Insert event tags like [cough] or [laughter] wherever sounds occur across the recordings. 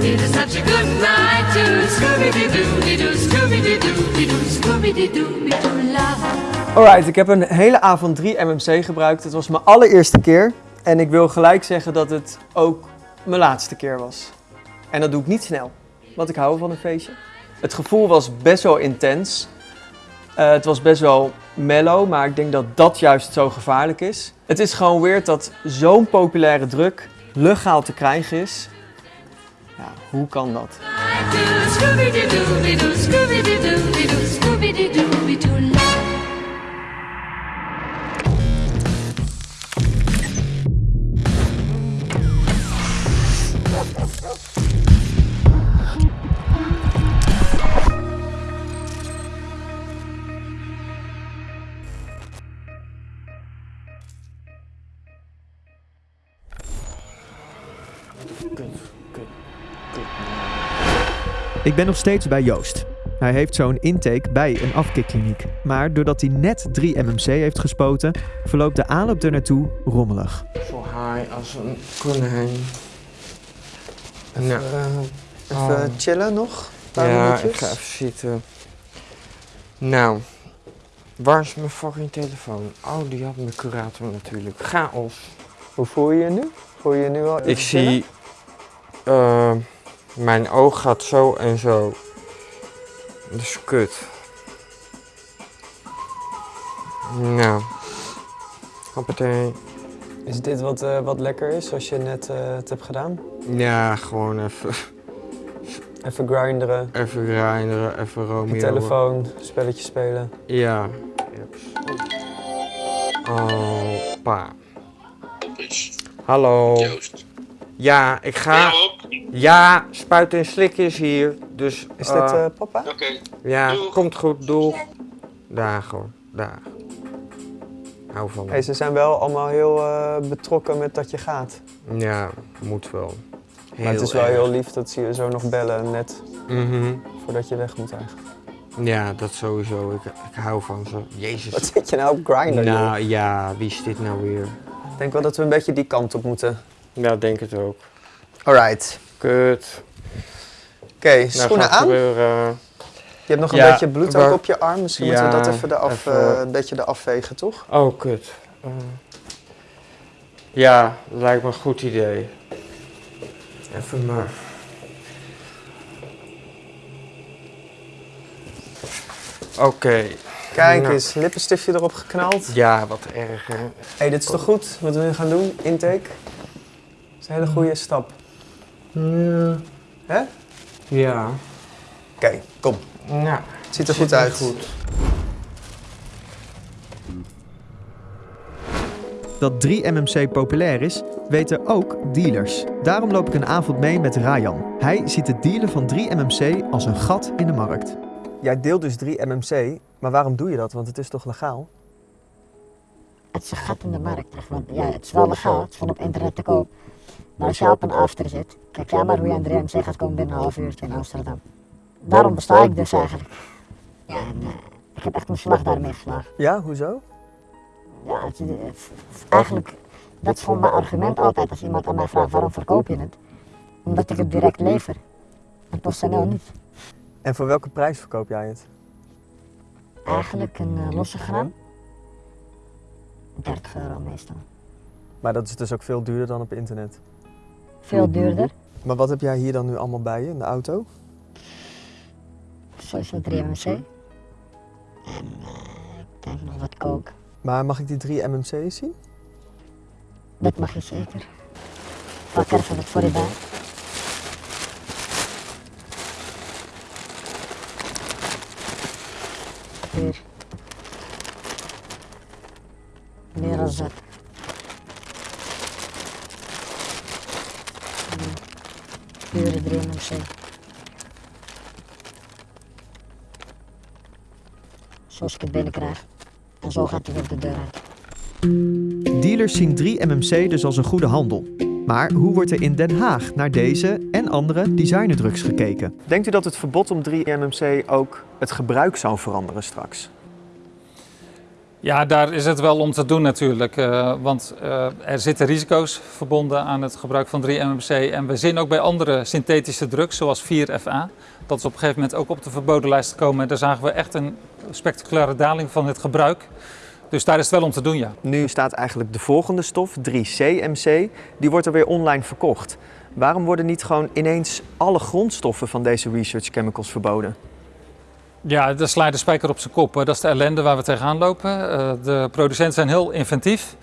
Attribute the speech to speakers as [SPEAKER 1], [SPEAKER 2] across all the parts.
[SPEAKER 1] It is such a good night to Scooby-Doo-Doo-Doo, Scooby-Doo-Doo-Doo, love.
[SPEAKER 2] Alright, ik heb een hele avond 3 MMC gebruikt. Het was mijn allereerste keer. En ik wil gelijk zeggen dat het ook mijn laatste keer was. En dat doe ik niet snel, want ik hou van een feestje. Het gevoel was best wel intens. Eh, het was best wel mellow, maar ik denk dat dat juist zo gevaarlijk is. Het is gewoon weird dat zo'n populaire druk legaal te krijgen is. Ja, hoe kan dat?
[SPEAKER 3] Ik ben nog steeds bij Joost. Hij heeft zo'n intake bij een afkikkliniek. Maar doordat hij net 3 MMC heeft gespoten, verloopt de aanloop er naartoe rommelig.
[SPEAKER 4] Zo high als een konijn. Nou,
[SPEAKER 2] even
[SPEAKER 4] Oh.
[SPEAKER 2] chillen nog?
[SPEAKER 4] ja, ik ga even zitten. Nou, waar is mijn fucking telefoon? Oh, die had mijn curator natuurlijk. Chaos.
[SPEAKER 2] Hoe voel je je nu? Voel je je nu al
[SPEAKER 4] Ik zie, eh, mijn oog gaat zo en zo. Dat is kut. Nou, hoppatee.
[SPEAKER 2] Is dit wat, eh, wat lekker is, zoals je net eh, het hebt gedaan?
[SPEAKER 4] Ja, gewoon even, [laughs]
[SPEAKER 2] Even grinderen,
[SPEAKER 4] even grinderen, even
[SPEAKER 2] op
[SPEAKER 4] Romeo.
[SPEAKER 2] je telefoon, spelletje spelen.
[SPEAKER 4] Ja. Oh, pa. Hallo.
[SPEAKER 5] Joost.
[SPEAKER 4] Ja, ik ga. Ja, spuit en slik is hier. Dus.
[SPEAKER 2] Is
[SPEAKER 4] eh,
[SPEAKER 2] dit eh, papa?
[SPEAKER 5] Oké.
[SPEAKER 4] Ja,
[SPEAKER 5] Doeg.
[SPEAKER 4] komt goed. Doeg. Daag hoor. Daag. Hou van.
[SPEAKER 2] Hey, ze zijn wel allemaal heel eh, betrokken met dat je gaat.
[SPEAKER 4] Ja, moet wel. Heel
[SPEAKER 2] maar het is wel
[SPEAKER 4] erg.
[SPEAKER 2] heel lief dat ze je zo nog bellen, net
[SPEAKER 4] Mhm.
[SPEAKER 2] voordat je weg moet eigenlijk.
[SPEAKER 4] Ja, dat sowieso. Ik, ik hou van ze. Jezus.
[SPEAKER 2] Wat zit je nou op Grindr? joh?
[SPEAKER 4] Nou ja, wie is dit nou weer?
[SPEAKER 2] Ik denk wel dat we een beetje die kant op moeten.
[SPEAKER 4] Ja, denk het ook.
[SPEAKER 2] Alright.
[SPEAKER 4] Kut.
[SPEAKER 2] Oké,
[SPEAKER 4] Nou,
[SPEAKER 2] schoenen aan. Je hebt nog een
[SPEAKER 4] Ja,
[SPEAKER 2] beetje bloed
[SPEAKER 4] waar-
[SPEAKER 2] ook op je arm. Misschien moeten we dat even, eraf,
[SPEAKER 4] even-
[SPEAKER 2] eh, een beetje eraf vegen, toch?
[SPEAKER 4] Oh, kut. Eh, ja, lijkt me een goed idee. Even maar. Oké.
[SPEAKER 2] Kijk
[SPEAKER 4] Nou.
[SPEAKER 2] eens, lippenstiftje erop geknald.
[SPEAKER 4] Ja, wat erg hè.
[SPEAKER 2] hey, dit is toch goed wat we nu gaan doen? Intake? Dat is een hele goede stap.
[SPEAKER 4] Ja.
[SPEAKER 2] Hè?
[SPEAKER 4] Ja.
[SPEAKER 2] Oké, kom.
[SPEAKER 4] Nou,
[SPEAKER 2] Het ziet er goed uit.
[SPEAKER 4] Goed.
[SPEAKER 3] Dat 3 MMC populair is, weten ook dealers. Daarom loop ik een avond mee met Rayan. Hij ziet het dealen van 3 MMC als een gat in de markt.
[SPEAKER 2] Jij deelt dus 3 MMC, maar waarom doe je dat? Want het is toch legaal?
[SPEAKER 6] Het is een gat in de markt. echt, Want ja, het is wel legaal, het is gewoon op internet te koop. Maar op een after zit, kijk jij maar hoe je aan de gaat komen binnen een half uurtje in Amsterdam. Daarom besta ik dus eigenlijk. Ja, en eh, ik heb echt een slag daarmee geslagen.
[SPEAKER 2] Ja, hoezo?
[SPEAKER 6] Ja, het, het- het- eigenlijk, dat is gewoon mijn argument altijd als iemand aan mij vraagt waarom verkoop je het. Omdat ik het direct lever. En PostNL niet.
[SPEAKER 2] En voor welke prijs verkoop jij het?
[SPEAKER 6] Eigenlijk een eh, losse gram. 30 euro meestal.
[SPEAKER 2] Maar dat is dus ook veel duurder dan op internet.
[SPEAKER 6] Veel duurder.
[SPEAKER 2] Maar wat heb jij hier dan nu allemaal bij je in de auto?
[SPEAKER 6] Sowieso 3 MMC. En ik denk nog wat coke.
[SPEAKER 2] Maar mag ik die 3 MMC's zien?
[SPEAKER 6] Dat mag je zeker. Pak er even wat voor je bij. Hier. Meer dan. Pure 3 MMC. Zoals ik het binnenkrijg. En zo gaat hij weer de deur uit.
[SPEAKER 3] Dealers zien 3 MMC dus als een goede handel. Maar hoe wordt er in Den Haag naar deze en andere designerdrugs gekeken?
[SPEAKER 2] Denkt u dat het verbod om 3 MMC ook het gebruik zou veranderen straks?
[SPEAKER 5] Ja, daar is het wel om te doen natuurlijk. eh, want eh, er zitten risico's verbonden aan het gebruik van 3-MMC. En we zien ook bij andere synthetische drugs, zoals 4FA, dat ze op een gegeven moment ook op de verboden lijst komen. En daar zagen we echt een spectaculaire daling van het gebruik. Dus daar is het wel om te doen, ja.
[SPEAKER 2] Nu staat eigenlijk de volgende stof, 3CMC, die wordt er weer online verkocht. Waarom worden niet gewoon ineens alle grondstoffen van deze research chemicals verboden?
[SPEAKER 5] Ja, daar sla je de spijker op zijn kop. Dat is de ellende waar we tegenaan lopen. Eh, de producenten zijn heel inventief.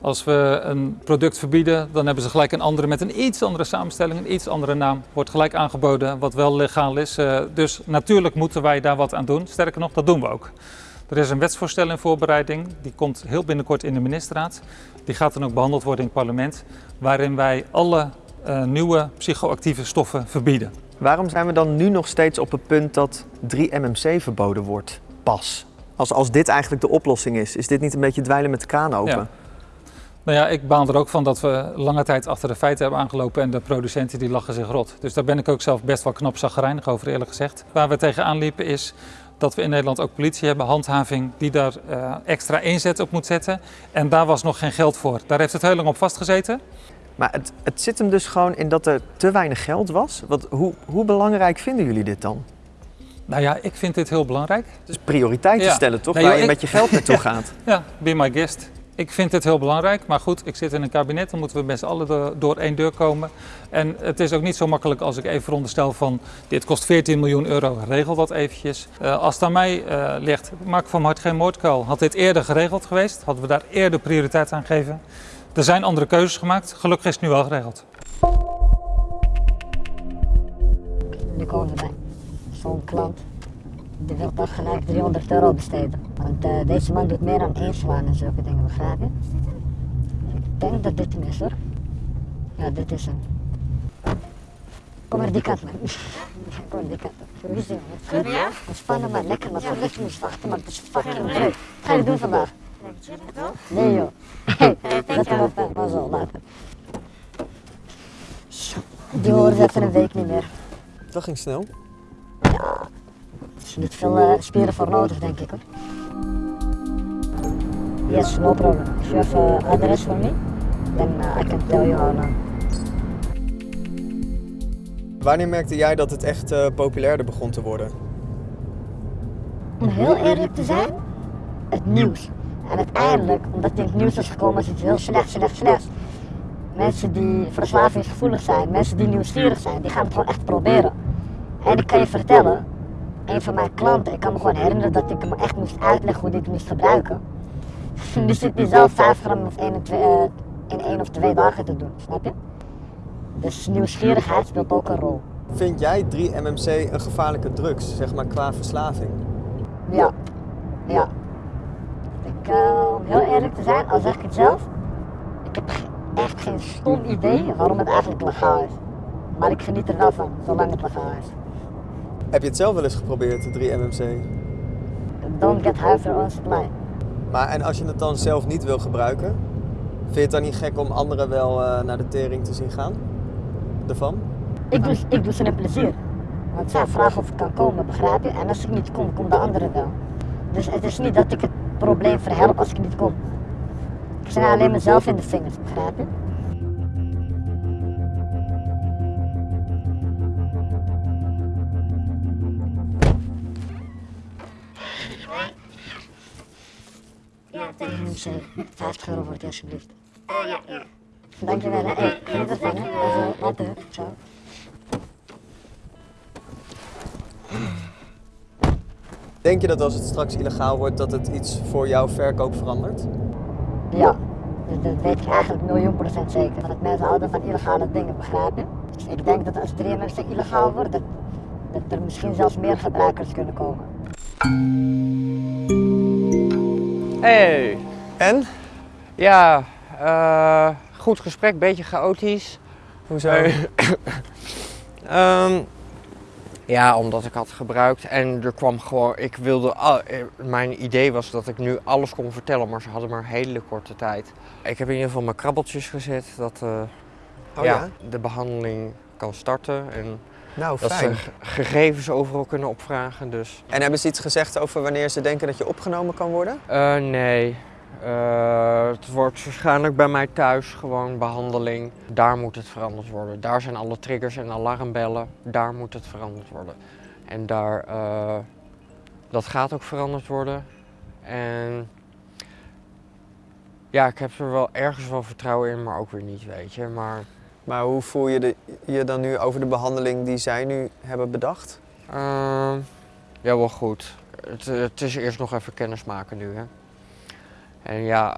[SPEAKER 5] Als we een product verbieden, dan hebben ze gelijk een andere met een iets andere samenstelling, een iets andere naam. Wordt gelijk aangeboden, wat wel legaal is. Eh, dus natuurlijk moeten wij daar wat aan doen. Sterker nog, dat doen we ook. Er is een wetsvoorstel in voorbereiding. Die komt heel binnenkort in de ministerraad. Die gaat dan ook behandeld worden in het parlement. Waarin wij alle eh, nieuwe psychoactieve stoffen verbieden.
[SPEAKER 2] Waarom zijn we dan nu nog steeds op het punt dat 3-MMC verboden wordt? Pas. Als, als dit eigenlijk de oplossing is, is dit niet een beetje dweilen met de kraan open?
[SPEAKER 5] Ja. Nou ja, ik baal er ook van dat we lange tijd achter de feiten hebben aangelopen en de producenten die lachen zich rot. Dus daar ben ik ook zelf best wel knap zagrijnig over eerlijk gezegd. Waar we tegenaan liepen is dat we in Nederland ook politie hebben, handhaving, die daar eh, extra inzet op moet zetten. En daar was nog geen geld voor. Daar heeft het heel lang op vastgezeten.
[SPEAKER 2] Maar het, het zit hem dus gewoon in dat er te weinig geld was. Wat, hoe, hoe belangrijk vinden jullie dit dan?
[SPEAKER 5] Nou ja, ik vind dit heel belangrijk.
[SPEAKER 2] Dus prioriteiten
[SPEAKER 5] Ja.
[SPEAKER 2] stellen toch,
[SPEAKER 5] Nee,
[SPEAKER 2] waar
[SPEAKER 5] joh,
[SPEAKER 2] je
[SPEAKER 5] ik-
[SPEAKER 2] met je geld naartoe [laughs] gaat.
[SPEAKER 5] Ja, be my guest. Ik vind dit heel belangrijk, maar goed, ik zit in een kabinet, dan moeten we met z'n allen door, één deur komen. En het is ook niet zo makkelijk als ik even veronderstel van dit kost 14 miljoen euro, regel dat eventjes. Eh, als het aan mij eh, ligt, maak van hart geen moordkuil. Had dit eerder geregeld geweest, hadden we daar eerder prioriteit aan gegeven. Er zijn andere keuzes gemaakt, gelukkig is het nu wel geregeld.
[SPEAKER 6] Nu komen we bij zo'n klant. Die wil toch gelijk 300 euro besteden. Want eh, deze man doet meer dan één zwaan en zulke dingen, begrijp je? Ik denk dat dit hem is hoor. Ja, dit is hem. Kom maar die kant man. [laughs] Kom maar die kant op. Hoe is het? Goed? Ontspannen maar lekker, maar verlicht moest wachten, maar het is fucking druk. Wat ga je doen vandaag? Nee joh. [laughs] Hey, zet hem op, maar zo, later. Zo, Die horen ze even een week niet meer.
[SPEAKER 2] Dat ging snel.
[SPEAKER 6] Er is niet veel eh, spieren voor nodig, denk ik hoor. Yes, no problem. If you have uh, address for me, then uh, I can tell you how.
[SPEAKER 2] Wanneer merkte jij dat het echt eh, populairder begon te worden?
[SPEAKER 6] Om heel eerlijk te zijn, het nieuws. En uiteindelijk, omdat het in het nieuws is gekomen als iets heel slecht, slecht, slecht. Mensen die verslavingsgevoelig zijn, mensen die nieuwsgierig zijn, die gaan het gewoon echt proberen. En ik kan je vertellen, een van mijn klanten, ik kan me gewoon herinneren dat ik hem echt moest uitleggen hoe het moest gebruiken. Nu zit hij zelf 5 gram of en eh, in één of twee dagen te doen, snap je? Dus nieuwsgierigheid speelt ook een rol.
[SPEAKER 2] Vind jij 3-MMC een gevaarlijke drugs, zeg maar qua verslaving?
[SPEAKER 6] Ja, ja. Ik, eh, om heel eerlijk te zijn, al zeg ik het zelf, ik heb echt geen stom idee waarom het eigenlijk legaal is. Maar ik geniet er wel van, zolang het legaal is.
[SPEAKER 2] Heb je het zelf wel eens geprobeerd, de 3-MMC?
[SPEAKER 6] Don't get high for on supply.
[SPEAKER 2] Maar en als je het dan zelf niet wil gebruiken, vind je het dan niet gek om anderen wel eh, naar de tering te zien gaan? Ervan?
[SPEAKER 6] Ik doe, ik doe ze een plezier. Want zij vragen of ik kan komen, begrijp je? En als ik niet kom, komt de andere wel. Dus het is niet dat ik het probleem verhelp als ik niet kom. Ik snij alleen mezelf in de vingers, begrijp je? Dus, eh, 50 euro voor het alsjeblieft. Oh ja, ja. Dankjewel, hè. Hey, geniet ervan, hè. Later, ciao.
[SPEAKER 2] Denk je dat als het straks illegaal wordt, dat het iets voor jouw verkoop verandert?
[SPEAKER 6] Ja, dat, dat weet ik eigenlijk miljoen procent zeker. Dat mensen houden van illegale dingen, begrijp je? Dus ik denk dat als 3MC illegaal wordt, dat, dat er misschien zelfs meer gebruikers kunnen komen.
[SPEAKER 4] Hey,
[SPEAKER 2] En?
[SPEAKER 4] ja, eh, goed gesprek, beetje chaotisch.
[SPEAKER 2] Hoezo? [coughs]
[SPEAKER 4] Ehm, ja, omdat ik had gebruikt en er kwam gewoon, ik wilde, al- eh, mijn idee was dat ik nu alles kon vertellen, maar ze hadden maar een hele korte tijd. Ik heb in ieder geval mijn krabbeltjes gezet dat eh,
[SPEAKER 2] Oh
[SPEAKER 4] ja,
[SPEAKER 2] ja?
[SPEAKER 4] de behandeling kan starten en
[SPEAKER 2] Nou,
[SPEAKER 4] Dat ze
[SPEAKER 2] fijn.
[SPEAKER 4] g- gegevens overal kunnen opvragen. Dus
[SPEAKER 2] En hebben ze iets gezegd over wanneer ze denken dat je opgenomen kan worden?
[SPEAKER 4] Eh, nee. Eh, het wordt waarschijnlijk bij mij thuis gewoon behandeling. Daar moet het veranderd worden. Daar zijn alle triggers en alarmbellen. Daar moet het veranderd worden. En daar, eh, dat gaat ook veranderd worden. En ja, ik heb er wel ergens wel vertrouwen in, maar ook weer niet, weet je. Maar
[SPEAKER 2] Maar hoe voel je de, je dan nu over de behandeling die zij nu hebben bedacht?
[SPEAKER 4] Ehm, ja, wel goed. Het, het is eerst nog even kennismaken nu, hè. En ja,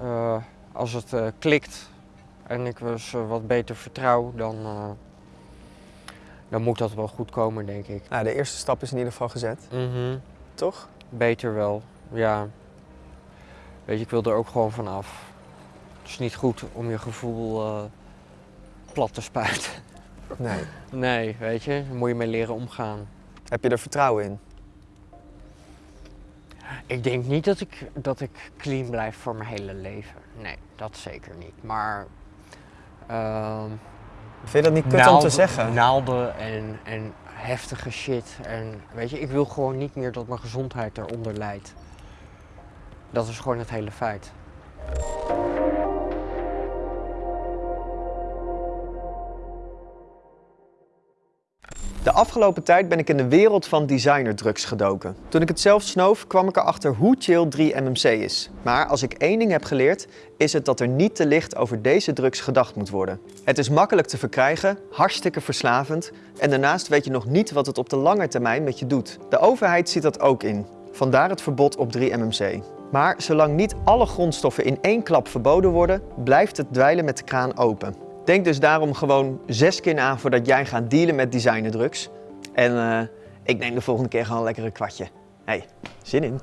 [SPEAKER 4] eh, als het eh, klikt en ik dus eh, wat beter vertrouw, dan, dan moet dat wel goed komen, denk ik.
[SPEAKER 2] Nou, de eerste stap is in ieder geval gezet,
[SPEAKER 4] Mhm,
[SPEAKER 2] toch?
[SPEAKER 4] Beter wel, ja. Weet je, ik wil er ook gewoon van af. Het is niet goed om je gevoel plat te spuiten.
[SPEAKER 2] Nee.
[SPEAKER 4] Nee, weet je, daar moet je mee leren omgaan.
[SPEAKER 2] Heb je er vertrouwen in?
[SPEAKER 4] Ik denk niet dat ik, dat ik clean blijf voor mijn hele leven. Nee, dat zeker niet. Maar. ehm,
[SPEAKER 2] Vind je dat niet kut om te
[SPEAKER 4] naalden-
[SPEAKER 2] zeggen?
[SPEAKER 4] Naalden en, en heftige shit. En weet je, ik wil gewoon niet meer dat mijn gezondheid eronder lijdt. Dat is gewoon het hele feit.
[SPEAKER 2] De afgelopen tijd ben ik in de wereld van designerdrugs gedoken. Toen ik het zelf snoof, kwam ik erachter hoe chill 3-MMC is. Maar als ik één ding heb geleerd, is het dat er niet te licht over deze drugs gedacht moet worden. Het is makkelijk te verkrijgen, hartstikke verslavend en daarnaast weet je nog niet wat het op de lange termijn met je doet. De overheid ziet dat ook in. Vandaar het verbod op 3-MMC. Maar zolang niet alle grondstoffen in één klap verboden worden, blijft het dweilen met de kraan open. Denk dus daarom gewoon zes keer na voordat jij gaat dealen met designerdrugs. En eh, ik neem de volgende keer gewoon lekker een kwartje. Hey, zin in.